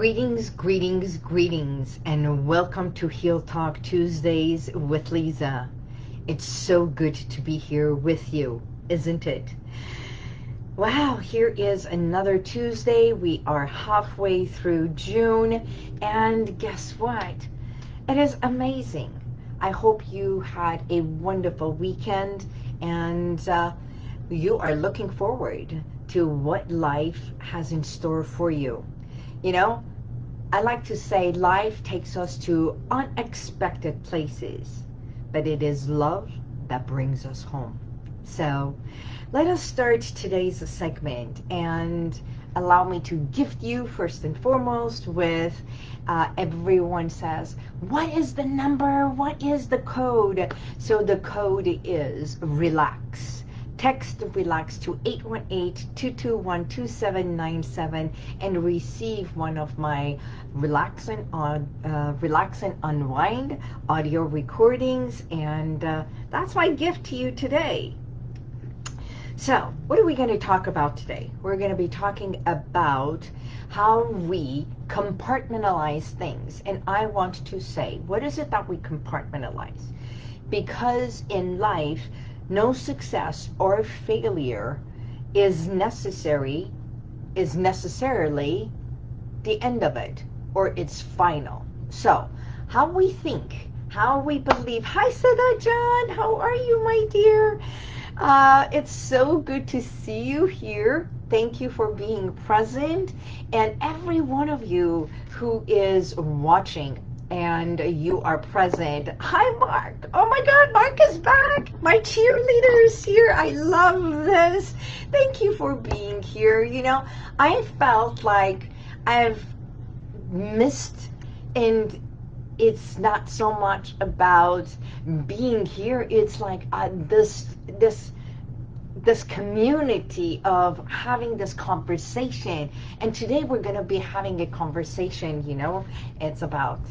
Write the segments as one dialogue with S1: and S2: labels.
S1: Greetings, greetings, greetings, and welcome to Heal Talk Tuesdays with Lisa. It's so good to be here with you, isn't it? Wow, here is another Tuesday. We are halfway through June, and guess what? It is amazing. I hope you had a wonderful weekend, and uh, you are looking forward to what life has in store for you. You know, I like to say life takes us to unexpected places, but it is love that brings us home. So let us start today's segment and allow me to gift you first and foremost with uh, everyone says, what is the number? What is the code? So the code is relax Text RELAX to 818-221-2797 and receive one of my Relax and, uh, Relax and Unwind audio recordings. And uh, that's my gift to you today. So, what are we going to talk about today? We're going to be talking about how we compartmentalize things. And I want to say, what is it that we compartmentalize? Because in life, no success or failure is necessary, is necessarily the end of it, or it's final. So, how we think, how we believe. Hi, Sada John. How are you, my dear? Uh, it's so good to see you here. Thank you for being present. And every one of you who is watching, and you are present. Hi, Mark. Oh my God, Mark is back. My cheerleader is here. I love this. Thank you for being here. You know, I felt like I've missed and it's not so much about being here. It's like uh, this, this, this community of having this conversation. And today we're going to be having a conversation, you know, it's about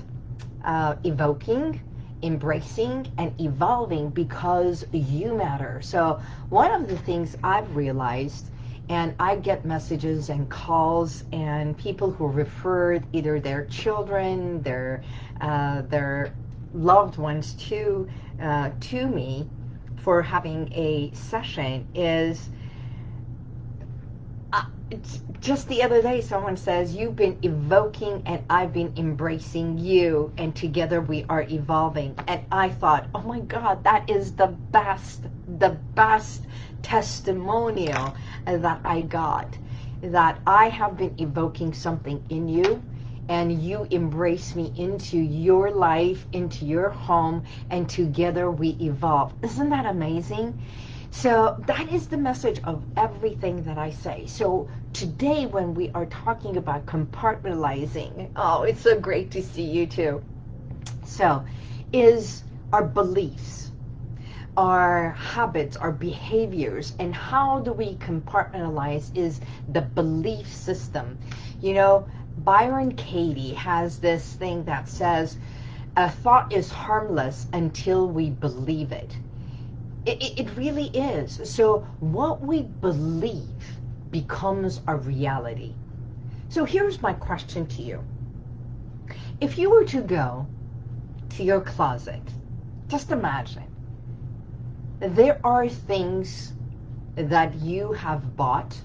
S1: uh, evoking, embracing, and evolving because you matter. So one of the things I've realized, and I get messages and calls and people who referred either their children, their, uh, their loved ones to, uh, to me for having a session is it's just the other day someone says you've been evoking and I've been embracing you and together we are evolving. And I thought oh my god that is the best the best testimonial that I got that I have been evoking something in you and you embrace me into your life into your home and together we evolve. Isn't that amazing so that is the message of everything that I say. So today when we are talking about compartmentalizing, oh, it's so great to see you too. So is our beliefs, our habits, our behaviors, and how do we compartmentalize is the belief system. You know, Byron Katie has this thing that says, a thought is harmless until we believe it. It, it, really is. So what we believe becomes a reality. So here's my question to you. If you were to go to your closet, just imagine, there are things that you have bought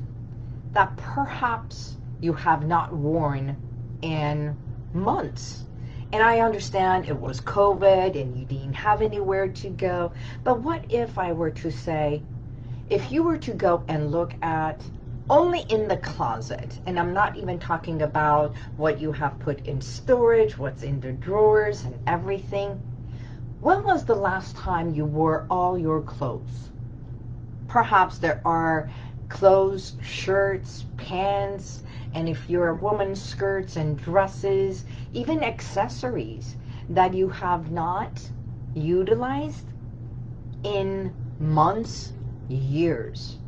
S1: that perhaps you have not worn in months and I understand it was COVID and you didn't have anywhere to go. But what if I were to say, if you were to go and look at only in the closet, and I'm not even talking about what you have put in storage, what's in the drawers and everything. When was the last time you wore all your clothes? Perhaps there are clothes, shirts, pants, and if you're a woman, skirts and dresses, even accessories that you have not utilized in months, years.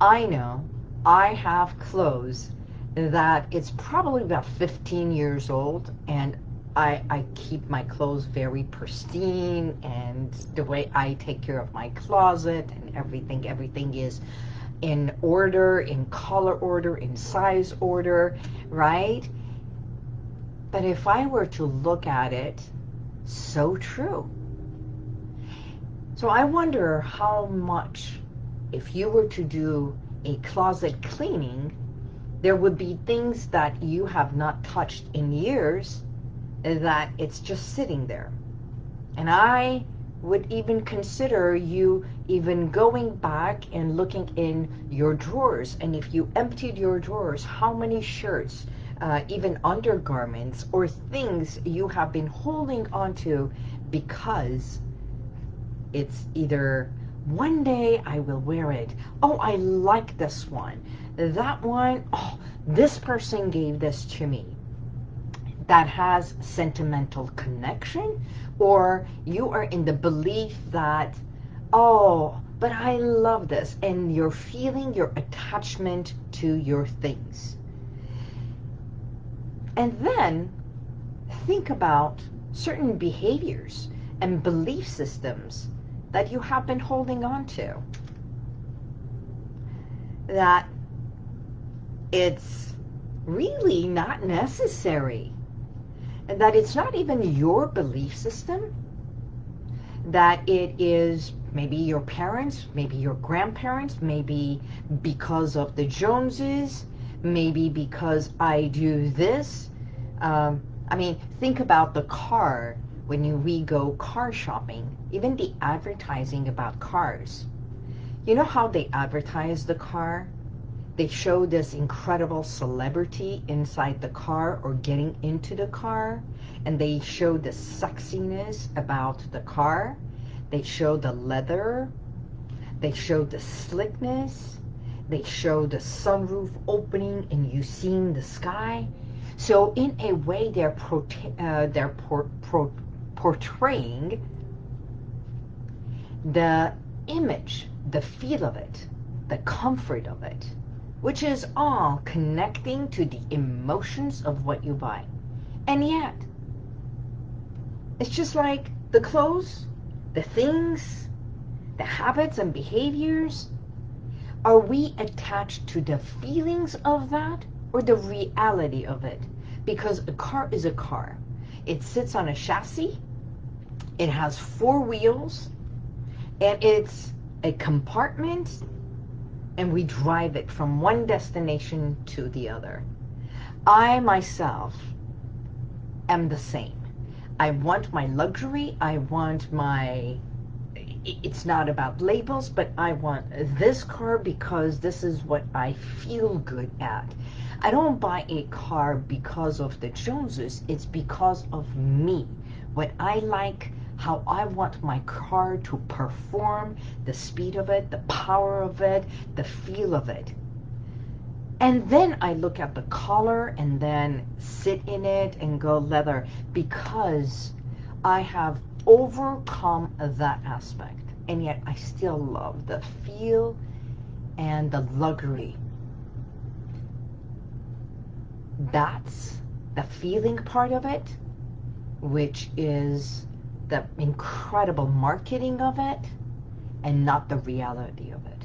S1: I know I have clothes that it's probably about 15 years old and I, I keep my clothes very pristine and the way I take care of my closet and everything, everything is in order, in color order, in size order, right? But if I were to look at it, so true. So I wonder how much, if you were to do a closet cleaning, there would be things that you have not touched in years that it's just sitting there. And I would even consider you even going back and looking in your drawers. And if you emptied your drawers, how many shirts, uh, even undergarments or things you have been holding onto because it's either one day I will wear it. Oh, I like this one. That one, oh, this person gave this to me that has sentimental connection or you are in the belief that, oh, but I love this and you're feeling your attachment to your things. And then think about certain behaviors and belief systems that you have been holding on to. That it's really not necessary and that it's not even your belief system, that it is maybe your parents, maybe your grandparents, maybe because of the Joneses, maybe because I do this. Um, I mean, think about the car when you, we go car shopping, even the advertising about cars. You know how they advertise the car? They show this incredible celebrity inside the car or getting into the car and they show the sexiness about the car. They show the leather. They show the slickness. They show the sunroof opening and you seeing the sky. So in a way they're uh, they're por por portraying the image the feel of it the comfort of it which is all connecting to the emotions of what you buy. And yet, it's just like the clothes, the things, the habits and behaviors. Are we attached to the feelings of that or the reality of it? Because a car is a car. It sits on a chassis. It has four wheels. And it's a compartment and we drive it from one destination to the other. I myself am the same. I want my luxury. I want my, it's not about labels, but I want this car because this is what I feel good at. I don't buy a car because of the Joneses. It's because of me. What I like, how I want my car to perform, the speed of it, the power of it, the feel of it. And then I look at the color and then sit in it and go leather because I have overcome that aspect. And yet I still love the feel and the luxury. That's the feeling part of it, which is the incredible marketing of it and not the reality of it.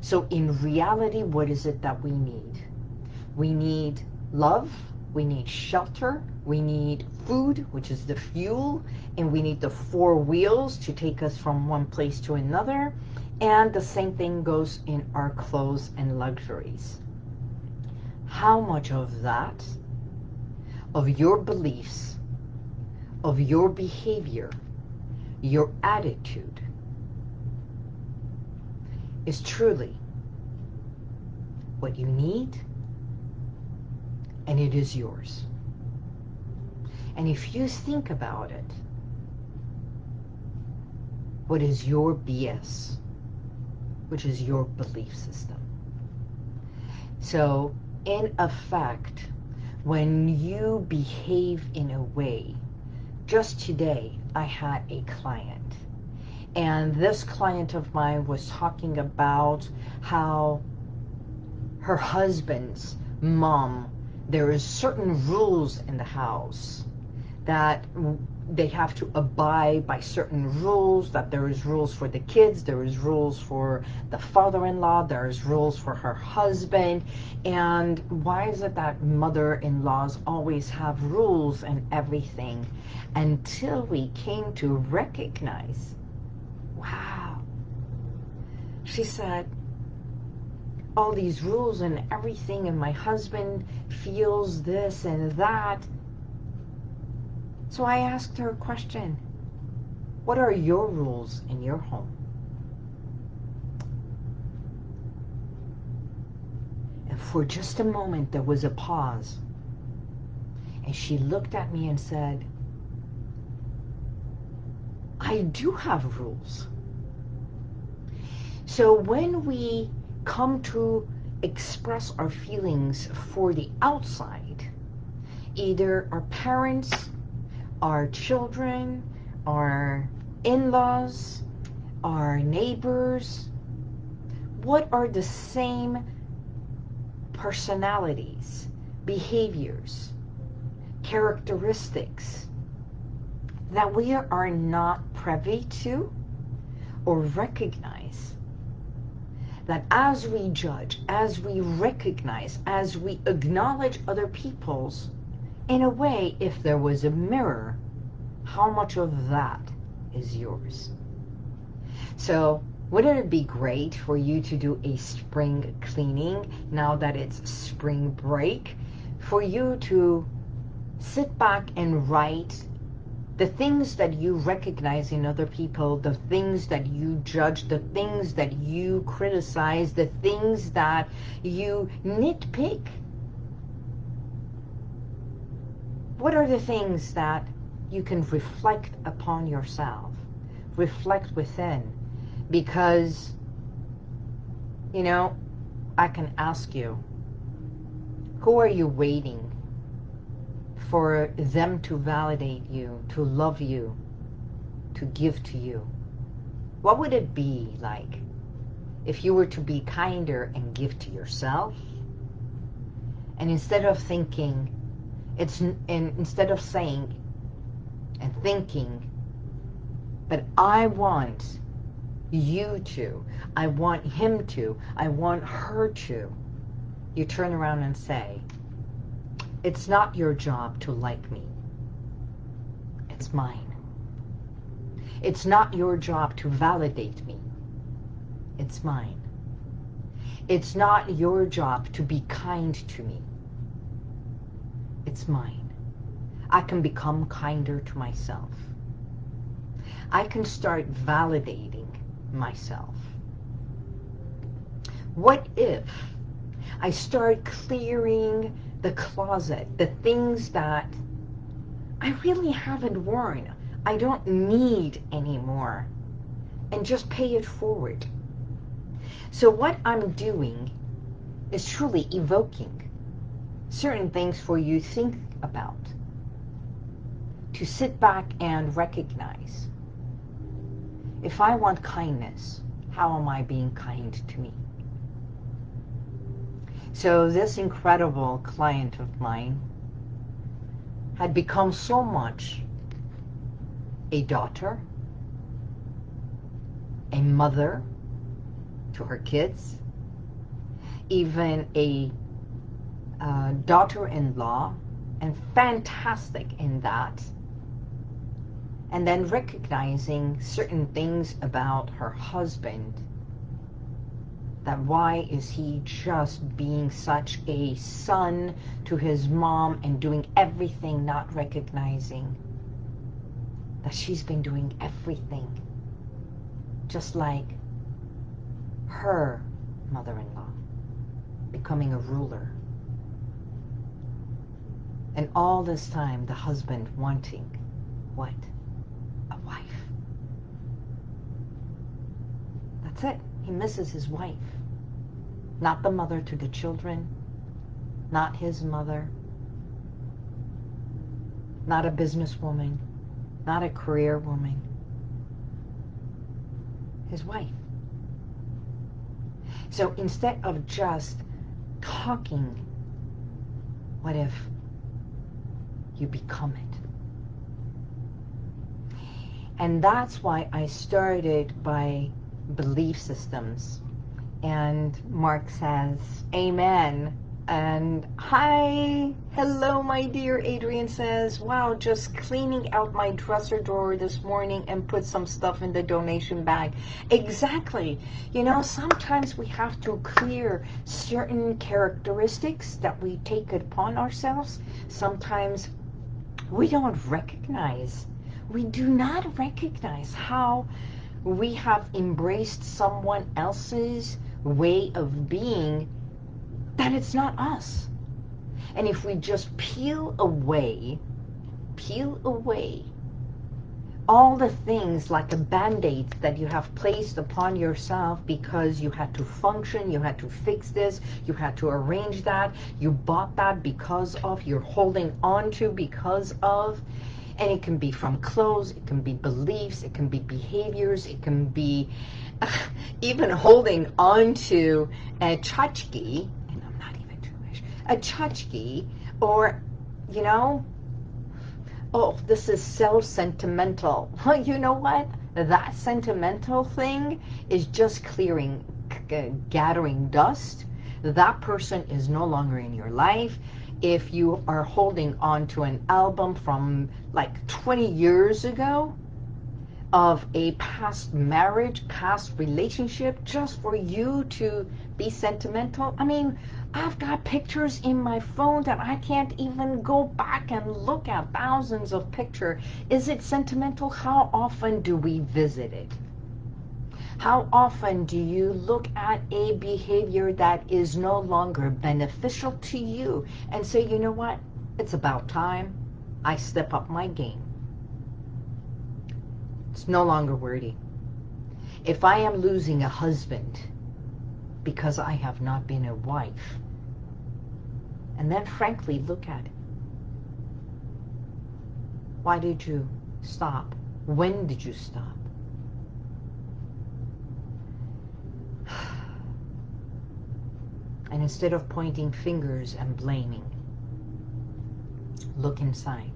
S1: So in reality, what is it that we need? We need love, we need shelter, we need food, which is the fuel, and we need the four wheels to take us from one place to another. And the same thing goes in our clothes and luxuries. How much of that, of your beliefs, of your behavior, your attitude, is truly what you need and it is yours. And if you think about it, what is your BS, which is your belief system. So, in effect, when you behave in a way just today, I had a client. And this client of mine was talking about how her husband's mom, there is certain rules in the house that they have to abide by certain rules, that there is rules for the kids, there is rules for the father-in-law, there's rules for her husband. And why is it that mother-in-laws always have rules and everything? Until we came to recognize, wow. She said, all these rules and everything and my husband feels this and that so I asked her a question. What are your rules in your home? And for just a moment, there was a pause. And she looked at me and said, I do have rules. So when we come to express our feelings for the outside, either our parents our children, our in-laws, our neighbors, what are the same personalities, behaviors, characteristics that we are not privy to or recognize? That as we judge, as we recognize, as we acknowledge other people's in a way, if there was a mirror, how much of that is yours? So wouldn't it be great for you to do a spring cleaning now that it's spring break? For you to sit back and write the things that you recognize in other people, the things that you judge, the things that you criticize, the things that you nitpick what are the things that you can reflect upon yourself, reflect within? Because, you know, I can ask you, who are you waiting for them to validate you, to love you, to give to you? What would it be like if you were to be kinder and give to yourself? And instead of thinking, it's and instead of saying and thinking, but I want you to, I want him to, I want her to, you turn around and say, it's not your job to like me. It's mine. It's not your job to validate me. It's mine. It's not your job to be kind to me. It's mine. I can become kinder to myself. I can start validating myself. What if I start clearing the closet, the things that I really haven't worn, I don't need anymore, and just pay it forward. So what I'm doing is truly evoking certain things for you think about. To sit back and recognize. If I want kindness, how am I being kind to me? So this incredible client of mine had become so much a daughter, a mother to her kids, even a uh, daughter-in-law and fantastic in that. And then recognizing certain things about her husband that why is he just being such a son to his mom and doing everything not recognizing that she's been doing everything just like her mother-in-law becoming a ruler and all this time, the husband wanting what? A wife. That's it. He misses his wife. Not the mother to the children. Not his mother. Not a businesswoman. Not a career woman. His wife. So instead of just talking, what if you become it. And that's why I started by belief systems. And Mark says, Amen. And hi, hello, my dear. Adrian says, wow, just cleaning out my dresser drawer this morning and put some stuff in the donation bag. Exactly. You know, sometimes we have to clear certain characteristics that we take upon ourselves. Sometimes we don't recognize, we do not recognize how we have embraced someone else's way of being that it's not us. And if we just peel away, peel away all the things like the band-aids that you have placed upon yourself because you had to function, you had to fix this, you had to arrange that, you bought that because of, you're holding on to because of, and it can be from clothes, it can be beliefs, it can be behaviors, it can be even holding on to a tchotchke, and I'm not even Jewish, a tchotchke or, you know, oh, this is so sentimental. Well, you know what? That sentimental thing is just clearing, gathering dust. That person is no longer in your life. If you are holding on to an album from like 20 years ago, of a past marriage, past relationship, just for you to be sentimental. I mean, I've got pictures in my phone that I can't even go back and look at thousands of pictures. Is it sentimental? How often do we visit it? How often do you look at a behavior that is no longer beneficial to you and say, you know what, it's about time I step up my game. It's no longer worthy. If I am losing a husband because I have not been a wife, and then frankly, look at it. Why did you stop? When did you stop? And instead of pointing fingers and blaming, look inside.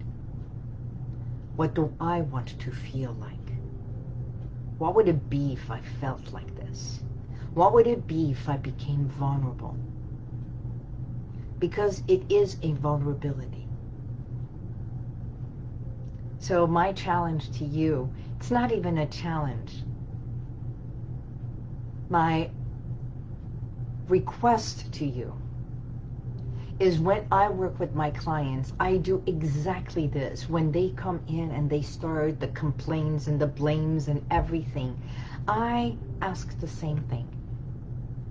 S1: What do I want to feel like? What would it be if I felt like this? What would it be if I became vulnerable? because it is a vulnerability. So my challenge to you, it's not even a challenge. My request to you is when I work with my clients, I do exactly this. When they come in and they start the complaints and the blames and everything, I ask the same thing.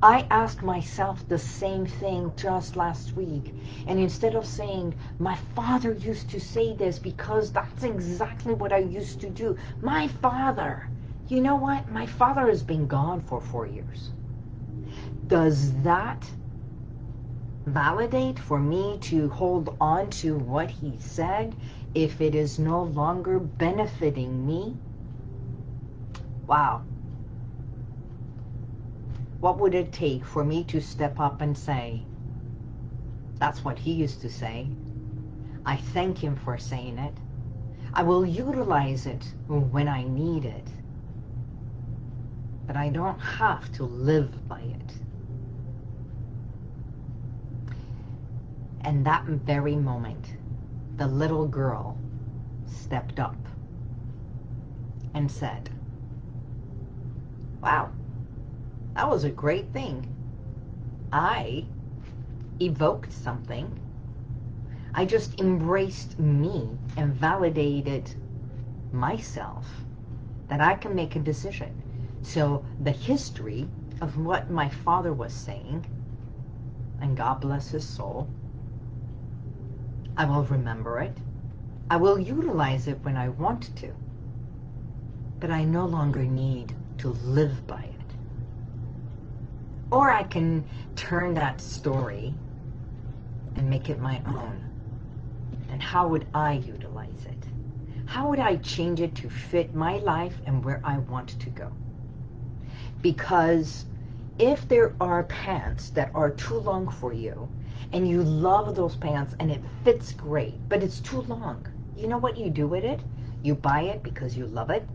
S1: I asked myself the same thing just last week. And instead of saying, my father used to say this because that's exactly what I used to do. My father, you know what? My father has been gone for four years. Does that validate for me to hold on to what he said if it is no longer benefiting me? Wow. What would it take for me to step up and say, that's what he used to say. I thank him for saying it. I will utilize it when I need it. But I don't have to live by it. And that very moment, the little girl stepped up and said, wow, that was a great thing. I evoked something. I just embraced me and validated myself that I can make a decision. So the history of what my father was saying, and God bless his soul, I will remember it. I will utilize it when I want to. But I no longer need to live by it. Or I can turn that story and make it my own. And how would I utilize it? How would I change it to fit my life and where I want to go? Because if there are pants that are too long for you, and you love those pants and it fits great, but it's too long, you know what you do with it? You buy it because you love it,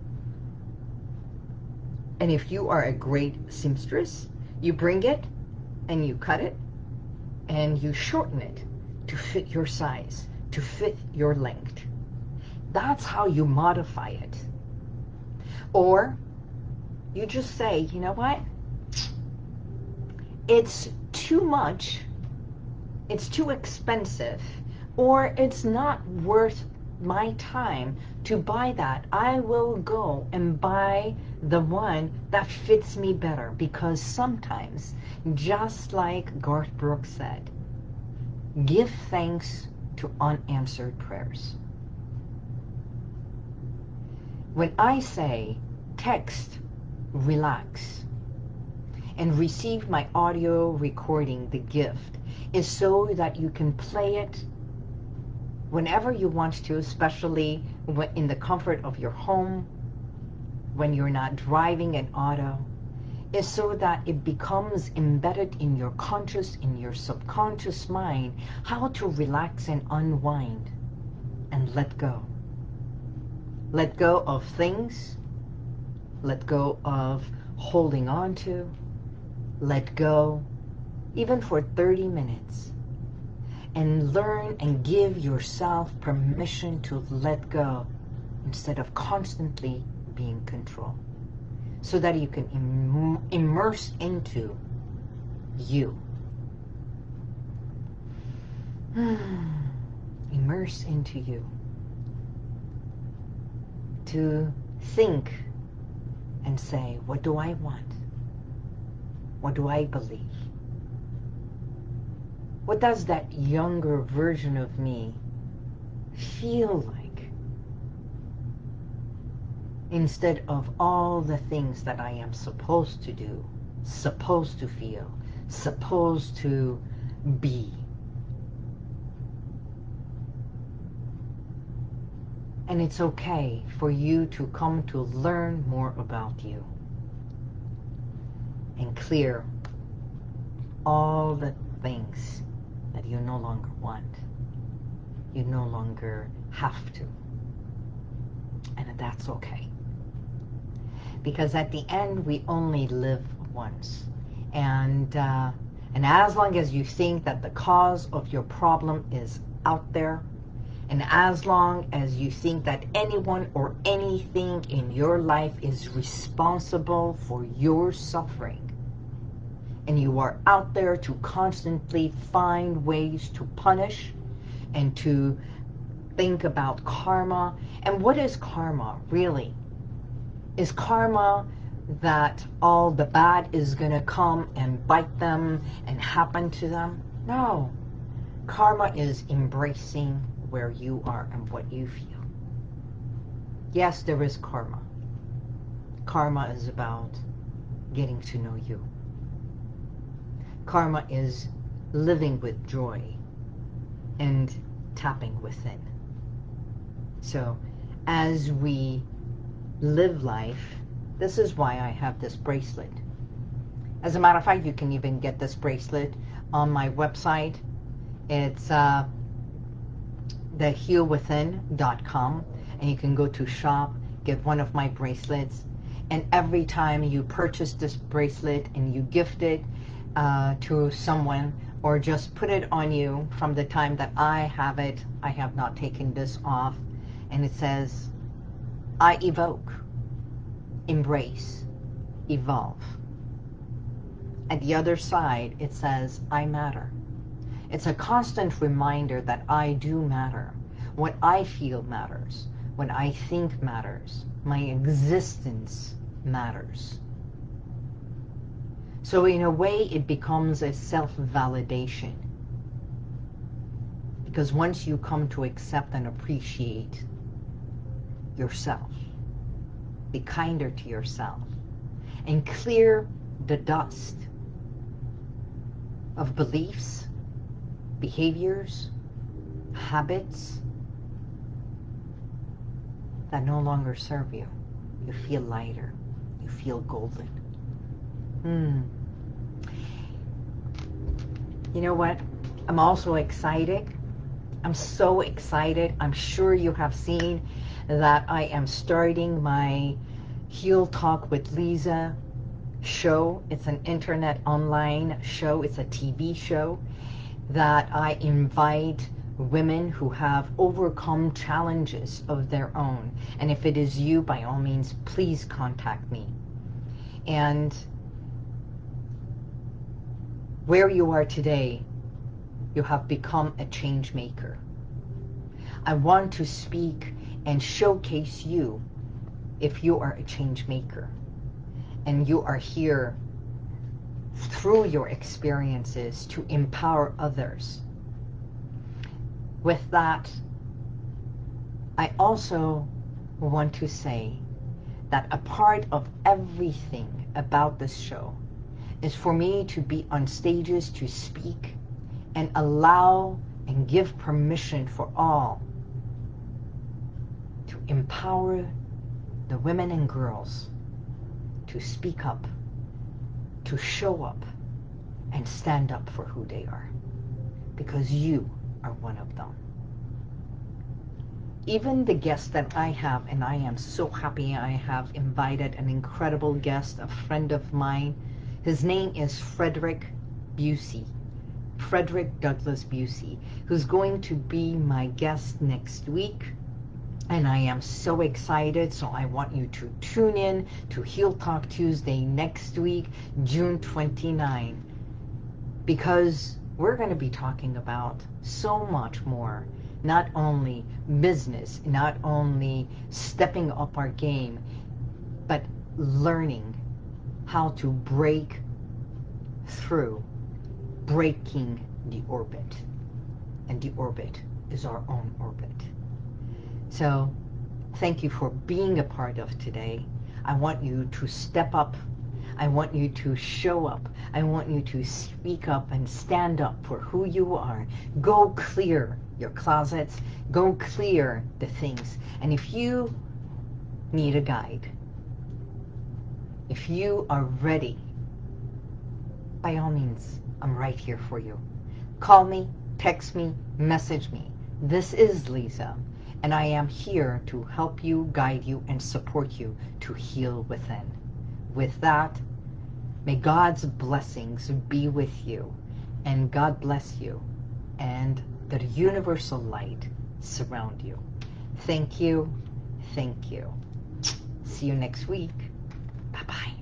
S1: And if you are a great seamstress, you bring it and you cut it and you shorten it to fit your size, to fit your length. That's how you modify it. Or you just say, you know what? It's too much, it's too expensive, or it's not worth my time to buy that. I will go and buy the one that fits me better because sometimes, just like Garth Brooks said, give thanks to unanswered prayers. When I say text, relax, and receive my audio recording, the gift, is so that you can play it whenever you want to, especially in the comfort of your home, when you're not driving an auto, is so that it becomes embedded in your conscious, in your subconscious mind, how to relax and unwind and let go. Let go of things, let go of holding on to, let go, even for 30 minutes and learn and give yourself permission to let go instead of constantly being controlled so that you can Im immerse into you. immerse into you. To think and say, what do I want? What do I believe? What does that younger version of me feel like? Instead of all the things that I am supposed to do, supposed to feel, supposed to be. And it's okay for you to come to learn more about you and clear all the things that you no longer want. You no longer have to. And that's okay. Because at the end, we only live once. And, uh, and as long as you think that the cause of your problem is out there, and as long as you think that anyone or anything in your life is responsible for your suffering, and you are out there to constantly find ways to punish and to think about karma. And what is karma, really? Is karma that all the bad is going to come and bite them and happen to them? No. Karma is embracing where you are and what you feel. Yes, there is karma. Karma is about getting to know you. Karma is living with joy and tapping within. So as we live life, this is why I have this bracelet. As a matter of fact, you can even get this bracelet on my website. It's uh, thehealwithin.com and you can go to shop, get one of my bracelets, and every time you purchase this bracelet and you gift it, uh, to someone or just put it on you from the time that I have it. I have not taken this off. And it says, I evoke, embrace, evolve. At the other side, it says, I matter. It's a constant reminder that I do matter. What I feel matters. What I think matters. My existence matters. So in a way, it becomes a self-validation. Because once you come to accept and appreciate yourself, be kinder to yourself, and clear the dust of beliefs, behaviors, habits that no longer serve you. You feel lighter. You feel golden. Hmm. You know what? I'm also excited. I'm so excited. I'm sure you have seen that I am starting my Heal Talk with Lisa show. It's an internet online show. It's a TV show that I invite women who have overcome challenges of their own. And if it is you, by all means, please contact me. And where you are today, you have become a change maker. I want to speak and showcase you if you are a change maker and you are here through your experiences to empower others. With that, I also want to say that a part of everything about this show is for me to be on stages to speak and allow and give permission for all to empower the women and girls to speak up, to show up, and stand up for who they are. Because you are one of them. Even the guest that I have, and I am so happy I have invited an incredible guest, a friend of mine. His name is Frederick Busey. Frederick Douglass Busey, who's going to be my guest next week and I am so excited. So I want you to tune in to Heal Talk Tuesday next week, June 29, because we're going to be talking about so much more. Not only business, not only stepping up our game, but learning how to break through breaking the orbit. And the orbit is our own orbit. So thank you for being a part of today. I want you to step up. I want you to show up. I want you to speak up and stand up for who you are. Go clear your closets. Go clear the things. And if you need a guide, if you are ready, by all means, I'm right here for you. Call me, text me, message me. This is Lisa and I am here to help you, guide you, and support you to heal within. With that, may God's blessings be with you, and God bless you, and the universal light surround you. Thank you. Thank you. See you next week. Bye-bye.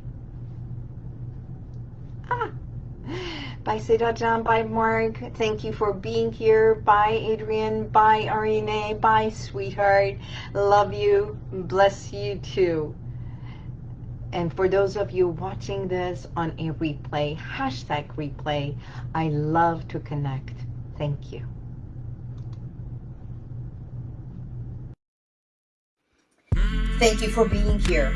S1: Ah. Bye, Sedajan. Bye, Mark. Thank you for being here. Bye, Adrian. Bye, Arine. Bye, sweetheart. Love you. Bless you too. And for those of you watching this on a replay, hashtag replay, I love to connect. Thank you. Thank you for being here.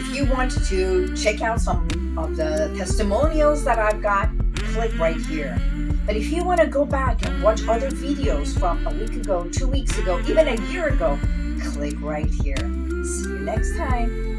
S1: If you want to check out some of the testimonials that I've got, click right here. But if you want to go back and watch other videos from a week ago, two weeks ago, even a year ago, click right here. See you next time.